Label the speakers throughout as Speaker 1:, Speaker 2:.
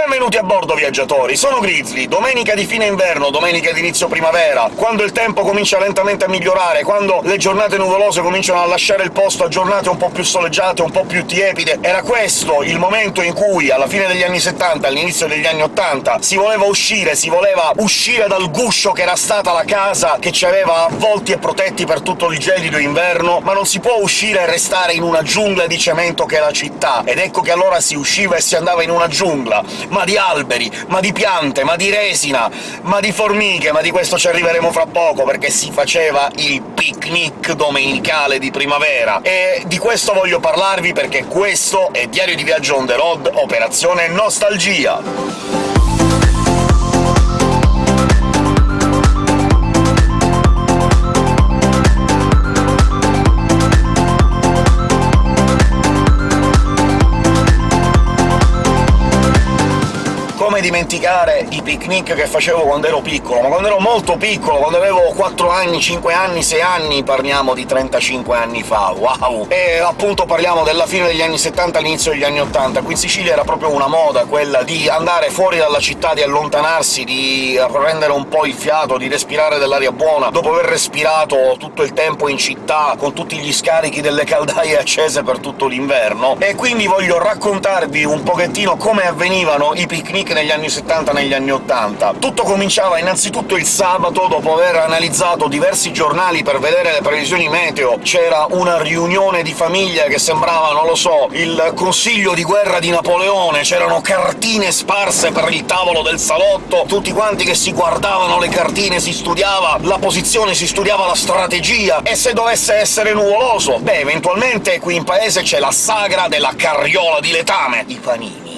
Speaker 1: Benvenuti a bordo, viaggiatori! Sono Grizzly. Domenica di fine inverno, domenica di inizio primavera, quando il tempo comincia lentamente a migliorare, quando le giornate nuvolose cominciano a lasciare il posto a giornate un po' più soleggiate, un po' più tiepide, era questo il momento in cui, alla fine degli anni 70, all'inizio degli anni 80, si voleva uscire, si voleva uscire dal guscio che era stata la casa che ci aveva avvolti e protetti per tutto il gelido inverno, ma non si può uscire e restare in una giungla di cemento che è la città, ed ecco che allora si usciva e si andava in una giungla, ma di alberi, ma di piante, ma di resina, ma di formiche, ma di questo ci arriveremo fra poco, perché si faceva il picnic domenicale di primavera. E di questo voglio parlarvi perché questo è Diario di Viaggio on the road, Operazione Nostalgia! Come dimenticare i picnic che facevo quando ero piccolo, ma quando ero molto piccolo, quando avevo 4 anni, 5 anni, 6 anni, parliamo di 35 anni fa, wow! E appunto parliamo della fine degli anni 70 all'inizio degli anni 80. Qui in Sicilia era proprio una moda quella di andare fuori dalla città, di allontanarsi, di prendere un po' il fiato, di respirare dell'aria buona, dopo aver respirato tutto il tempo in città, con tutti gli scarichi delle caldaie accese per tutto l'inverno, e quindi voglio raccontarvi un pochettino come avvenivano i picnic negli anni 70 negli anni 80. Tutto cominciava innanzitutto il sabato, dopo aver analizzato diversi giornali per vedere le previsioni meteo. C'era una riunione di famiglia che sembrava, non lo so, il consiglio di guerra di Napoleone, c'erano cartine sparse per il tavolo del salotto, tutti quanti che si guardavano le cartine, si studiava la posizione, si studiava la strategia, e se dovesse essere nuvoloso, beh, eventualmente qui in paese c'è la sagra della carriola di letame, i panini.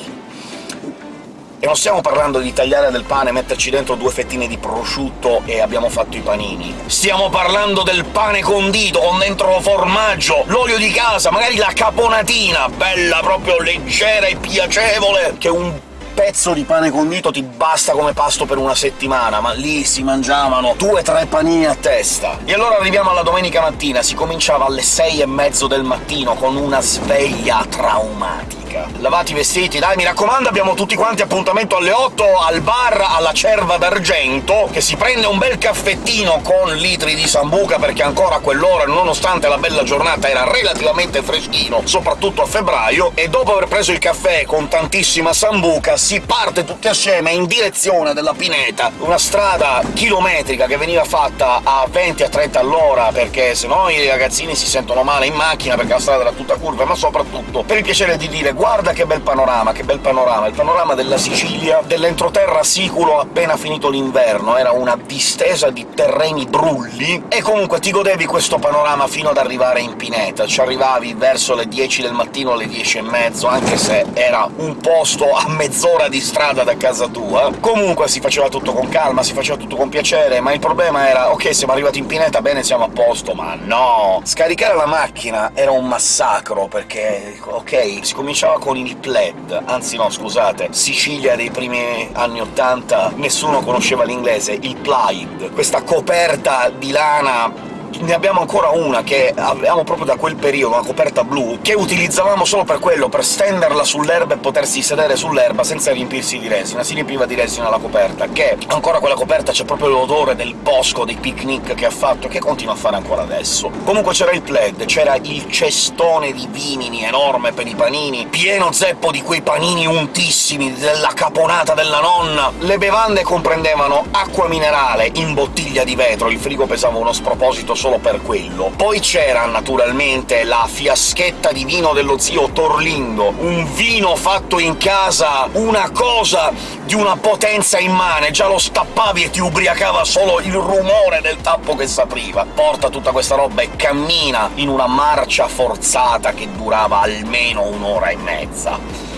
Speaker 1: E non stiamo parlando di tagliare del pane, metterci dentro due fettine di prosciutto e abbiamo fatto i panini. Stiamo parlando del pane condito, con dentro formaggio, l'olio di casa, magari la caponatina, bella proprio leggera e piacevole, che un pezzo di pane condito ti basta come pasto per una settimana, ma lì si mangiavano due o tre panini a testa. E allora arriviamo alla domenica mattina, si cominciava alle sei e mezzo del mattino con una sveglia traumatica Lavati i vestiti, dai, mi raccomando, abbiamo tutti quanti appuntamento alle 8 al bar alla Cerva d'Argento, che si prende un bel caffettino con litri di sambuca, perché ancora a quell'ora, nonostante la bella giornata, era relativamente freschino, soprattutto a febbraio, e dopo aver preso il caffè con tantissima sambuca si parte tutti assieme in direzione della Pineta, una strada chilometrica che veniva fatta a 20 a 30 all'ora, perché sennò i ragazzini si sentono male in macchina, perché la strada era tutta curva, ma soprattutto per il piacere di dire guarda che bel panorama, che bel panorama! Il panorama della Sicilia, dell'entroterra siculo appena finito l'inverno, era una distesa di terreni brulli, e comunque ti godevi questo panorama fino ad arrivare in Pineta. Ci arrivavi verso le 10 del mattino, alle 10 e mezzo, anche se era un posto a mezz'ora di strada da casa tua. Comunque si faceva tutto con calma, si faceva tutto con piacere, ma il problema era «ok, siamo arrivati in Pineta, bene, siamo a posto», ma no! Scaricare la macchina era un massacro, perché, ok, si cominciava con il plaid, anzi no, scusate, Sicilia dei primi anni '80 nessuno conosceva l'inglese, il plaid, questa coperta di lana ne abbiamo ancora una che avevamo proprio da quel periodo, una coperta blu, che utilizzavamo solo per quello, per stenderla sull'erba e potersi sedere sull'erba senza riempirsi di resina. Si riempiva di resina la coperta, che ancora quella coperta c'è proprio l'odore del bosco, dei picnic che ha fatto, e che continua a fare ancora adesso. Comunque c'era il plaid, c'era il cestone di vimini enorme per i panini, pieno zeppo di quei panini untissimi, della caponata della nonna. Le bevande comprendevano acqua minerale in bottiglia di vetro, il frigo pesava uno sproposito solo per quello. Poi c'era, naturalmente, la fiaschetta di vino dello zio Torlindo, un vino fatto in casa, una cosa di una potenza immane, già lo stappavi e ti ubriacava solo il rumore del tappo che s'apriva. Porta tutta questa roba e cammina in una marcia forzata che durava almeno un'ora e mezza.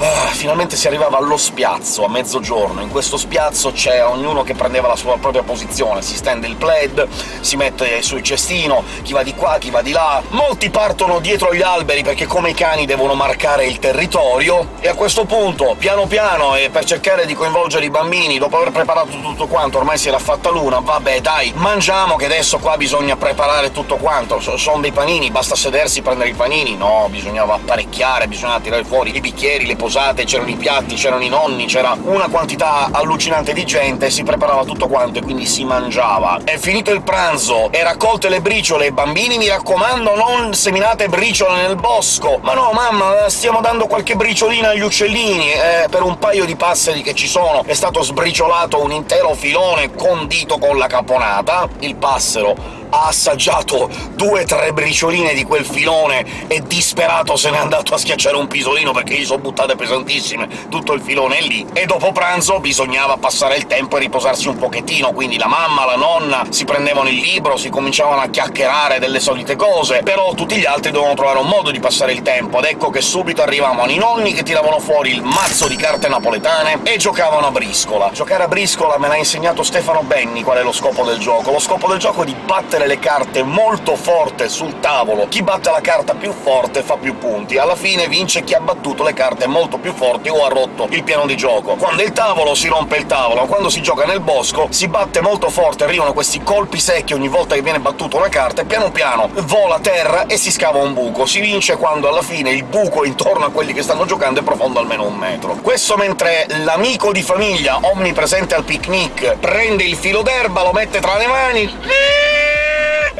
Speaker 1: Ah, finalmente si arrivava allo spiazzo, a mezzogiorno. In questo spiazzo c'è ognuno che prendeva la sua propria posizione, si stende il plaid, si mette sul cestino, chi va di qua, chi va di là... Molti partono dietro gli alberi perché come i cani devono marcare il territorio, e a questo punto, piano piano, e per cercare di coinvolgere i bambini, dopo aver preparato tutto quanto, ormai si era fatta l'una, vabbè dai, mangiamo che adesso qua bisogna preparare tutto quanto, sono dei panini, basta sedersi, prendere i panini? No, bisognava apparecchiare, bisognava tirare fuori i bicchieri, le posate, c'erano i piatti, c'erano i nonni, c'era una quantità allucinante di gente, si preparava tutto quanto e quindi si mangiava. È finito il pranzo, e raccolte le briciole, bambini mi raccomando non seminate briciole nel bosco! Ma no, mamma, stiamo dando qualche briciolina agli uccellini, eh, per un paio di passeri che ci sono è stato sbriciolato un intero filone condito con la caponata, il passero ha assaggiato due o tre bricioline di quel filone e disperato se n'è andato a schiacciare un pisolino perché gli sono buttate pesantissime, tutto il filone è lì. E dopo pranzo bisognava passare il tempo e riposarsi un pochettino, quindi la mamma, la nonna si prendevano il libro, si cominciavano a chiacchierare delle solite cose, però tutti gli altri dovevano trovare un modo di passare il tempo, ed ecco che subito arrivavano i nonni che tiravano fuori il mazzo di carte napoletane e giocavano a briscola. Giocare a briscola me l'ha insegnato Stefano Benni qual è lo scopo del gioco. Lo scopo del gioco è di battere mettere le carte molto forte sul tavolo, chi batte la carta più forte fa più punti. Alla fine vince chi ha battuto le carte molto più forti o ha rotto il piano di gioco. Quando il tavolo si rompe il tavolo, quando si gioca nel bosco si batte molto forte, arrivano questi colpi secchi ogni volta che viene battuta una carta e piano piano vola a terra e si scava un buco. Si vince quando alla fine il buco intorno a quelli che stanno giocando è profondo almeno un metro. Questo mentre l'amico di famiglia, omnipresente al picnic, prende il filo d'erba, lo mette tra le mani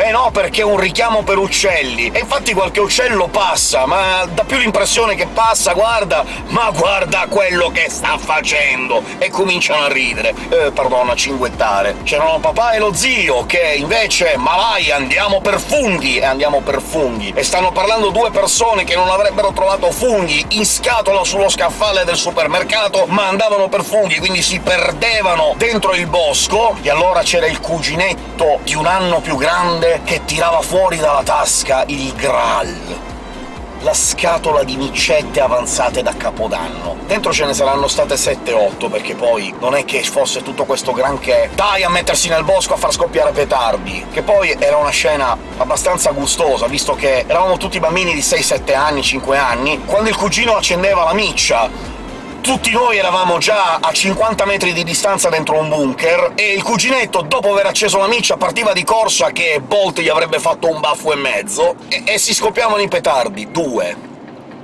Speaker 1: eh no, perché è un richiamo per uccelli. E infatti qualche uccello passa, ma dà più l'impressione che passa, guarda, ma guarda quello che sta facendo! E cominciano a ridere. Eh, pardon, a cinguettare. C'erano papà e lo zio, che invece «Ma vai, andiamo per funghi!» e andiamo per funghi. E stanno parlando due persone che non avrebbero trovato funghi in scatola sullo scaffale del supermercato, ma andavano per funghi, quindi si perdevano dentro il bosco, e allora c'era il cuginetto di un anno più grande padre che tirava fuori dalla tasca il Graal la scatola di micette avanzate da Capodanno. Dentro ce ne saranno state 7-8, perché poi non è che fosse tutto questo granché «dai a mettersi nel bosco a far scoppiare petardi», che poi era una scena abbastanza gustosa, visto che eravamo tutti bambini di 6-7 anni, 5 anni, quando il cugino accendeva la miccia tutti noi eravamo già a 50 metri di distanza dentro un bunker, e il cuginetto, dopo aver acceso la miccia, partiva di corsa che Bolt gli avrebbe fatto un baffo e mezzo, e, e si scoppiavano i petardi. Due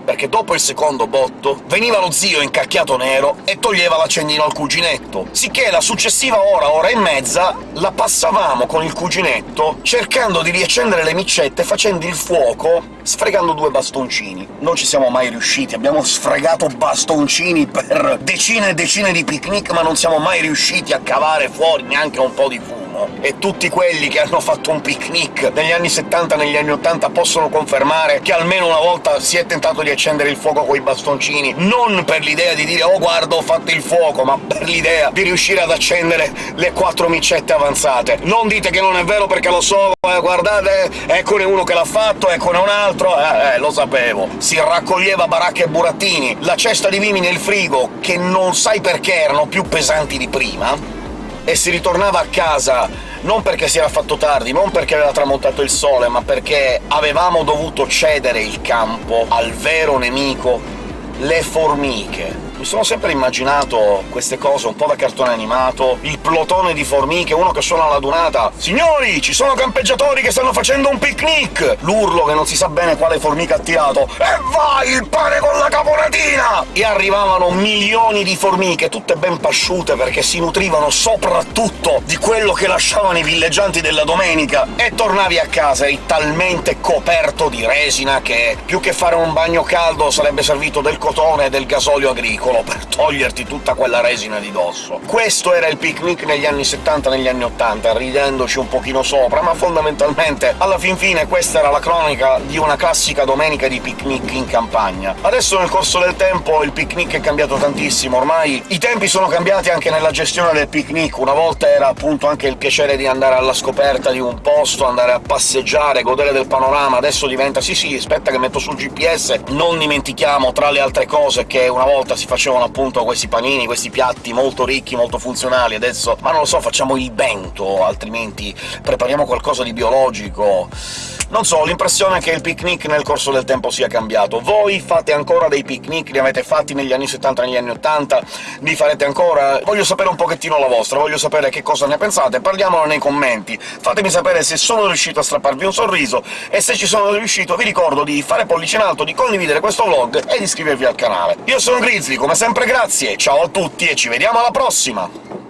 Speaker 1: perché dopo il secondo botto veniva lo zio incacchiato nero e toglieva l'accendino al cuginetto, sicché la successiva ora, ora e mezza, la passavamo con il cuginetto cercando di riaccendere le micette facendo il fuoco sfregando due bastoncini. Non ci siamo mai riusciti, abbiamo sfregato bastoncini per decine e decine di picnic, ma non siamo mai riusciti a cavare fuori neanche un po' di fumo e tutti quelli che hanno fatto un picnic negli anni 70 e negli anni 80 possono confermare che almeno una volta si è tentato di accendere il fuoco coi bastoncini, non per l'idea di dire «Oh, guarda, ho fatto il fuoco», ma per l'idea di riuscire ad accendere le quattro micette avanzate. Non dite che non è vero perché lo so, eh, guardate, eccone uno che l'ha fatto, eccone un altro, eh, eh, lo sapevo. Si raccoglieva baracche e burattini, la cesta di vimi nel frigo, che non sai perché erano più pesanti di prima, e si ritornava a casa non perché si era fatto tardi, non perché aveva tramontato il sole, ma perché avevamo dovuto cedere il campo al vero nemico, le formiche. Mi sono sempre immaginato queste cose un po' da cartone animato, il plotone di formiche, uno che suona la dunata «Signori, ci sono campeggiatori che stanno facendo un picnic!» L'urlo che non si sa bene quale formica ha tirato «E vai, il pane con la caponatina!» E arrivavano milioni di formiche, tutte ben pasciute perché si nutrivano soprattutto di quello che lasciavano i villeggianti della domenica, e tornavi a casa eri talmente coperto di resina che più che fare un bagno caldo sarebbe servito del cotone e del gasolio agricolo solo per toglierti tutta quella resina di dosso. Questo era il picnic negli anni 70 negli anni 80, ridendoci un pochino sopra, ma fondamentalmente, alla fin fine, questa era la cronica di una classica domenica di picnic in campagna. Adesso nel corso del tempo il picnic è cambiato tantissimo, ormai i tempi sono cambiati anche nella gestione del picnic. Una volta era appunto anche il piacere di andare alla scoperta di un posto, andare a passeggiare, godere del panorama, adesso diventa «sì sì, aspetta che metto sul GPS», non dimentichiamo, tra le altre cose, che una volta si faceva facevano appunto questi panini, questi piatti molto ricchi, molto funzionali, adesso... ma non lo so, facciamo il bento, altrimenti prepariamo qualcosa di biologico... Non so, ho l'impressione che il picnic nel corso del tempo sia cambiato. Voi fate ancora dei picnic? Li avete fatti negli anni 70 negli anni 80? Li farete ancora? Voglio sapere un pochettino la vostra, voglio sapere che cosa ne pensate, parliamolo nei commenti. Fatemi sapere se sono riuscito a strapparvi un sorriso, e se ci sono riuscito vi ricordo di fare pollice in alto, di condividere questo vlog e di iscrivervi al canale. Io sono Grizzly, come sempre grazie, ciao a tutti e ci vediamo alla prossima!